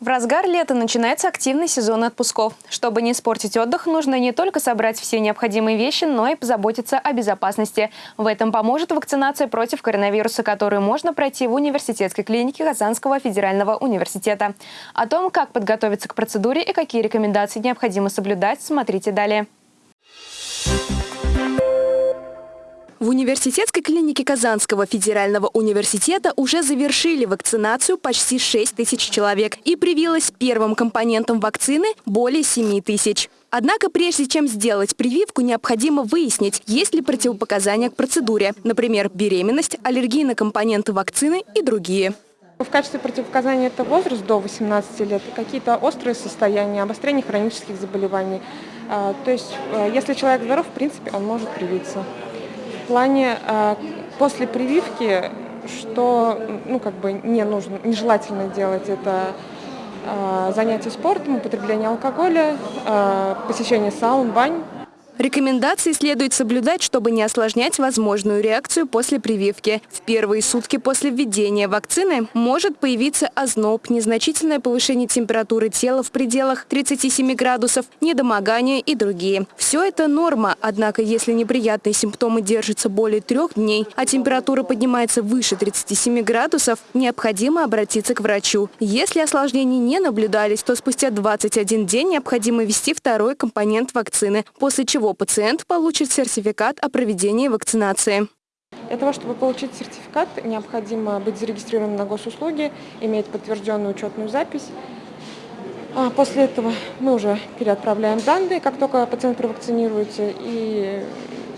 В разгар лета начинается активный сезон отпусков. Чтобы не испортить отдых, нужно не только собрать все необходимые вещи, но и позаботиться о безопасности. В этом поможет вакцинация против коронавируса, которую можно пройти в университетской клинике Казанского федерального университета. О том, как подготовиться к процедуре и какие рекомендации необходимо соблюдать, смотрите далее. В университетской клинике Казанского федерального университета уже завершили вакцинацию почти 6 тысяч человек и привилось первым компонентом вакцины более 7 тысяч. Однако прежде чем сделать прививку, необходимо выяснить, есть ли противопоказания к процедуре, например, беременность, аллергии на компоненты вакцины и другие. В качестве противопоказания это возраст до 18 лет, какие-то острые состояния, обострение хронических заболеваний. А, то есть, э, если человек здоров, в принципе, он может привиться плане э, после прививки, что ну, как бы не нужно, нежелательно делать это э, занятие спортом, употребление алкоголя, э, посещение саун, бань. Рекомендации следует соблюдать, чтобы не осложнять возможную реакцию после прививки. В первые сутки после введения вакцины может появиться озноб, незначительное повышение температуры тела в пределах 37 градусов, недомогание и другие. Все это норма, однако если неприятные симптомы держатся более трех дней, а температура поднимается выше 37 градусов, необходимо обратиться к врачу. Если осложнений не наблюдались, то спустя 21 день необходимо ввести второй компонент вакцины, после чего пациент получит сертификат о проведении вакцинации. Для того, чтобы получить сертификат, необходимо быть зарегистрированным на госуслуги, иметь подтвержденную учетную запись. А после этого мы уже переотправляем данные, как только пациент провакцинируется, и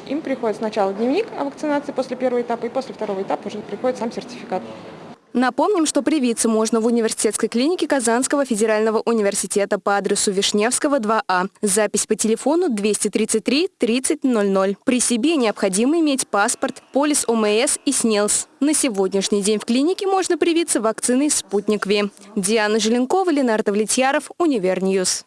им приходит сначала дневник о вакцинации после первого этапа, и после второго этапа уже приходит сам сертификат. Напомним, что привиться можно в университетской клинике Казанского федерального университета по адресу Вишневского, 2А. Запись по телефону 233 3000. При себе необходимо иметь паспорт, полис ОМС и СНИЛС. На сегодняшний день в клинике можно привиться вакциной «Спутник Ви». Диана Желенкова, Ленар Довлетьяров, Univer News.